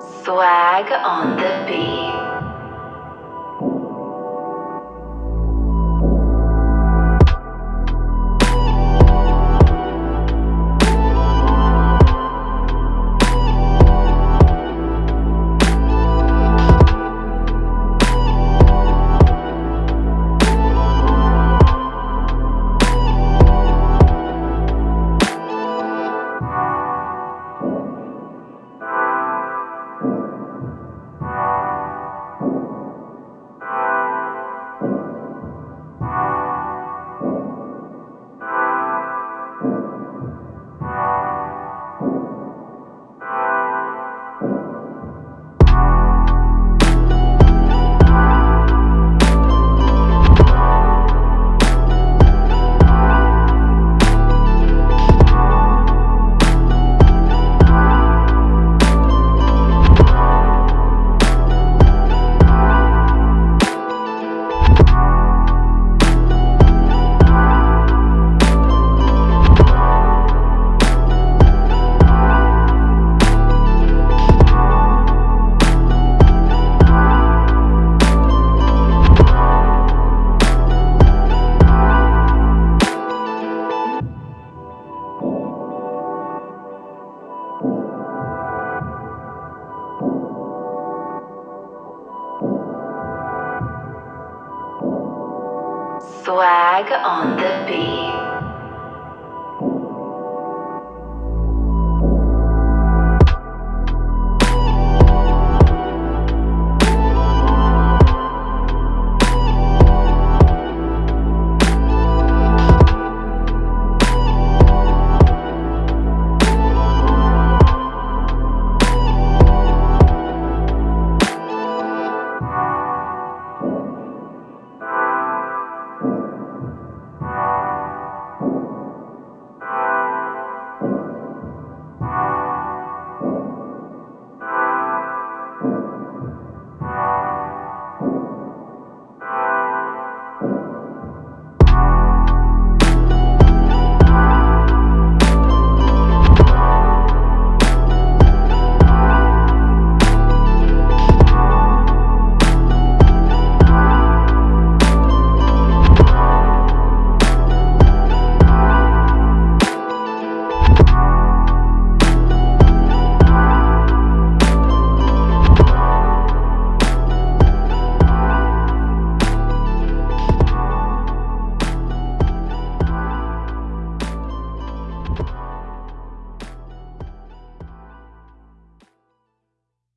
Swag on the beat. Swag on the beat.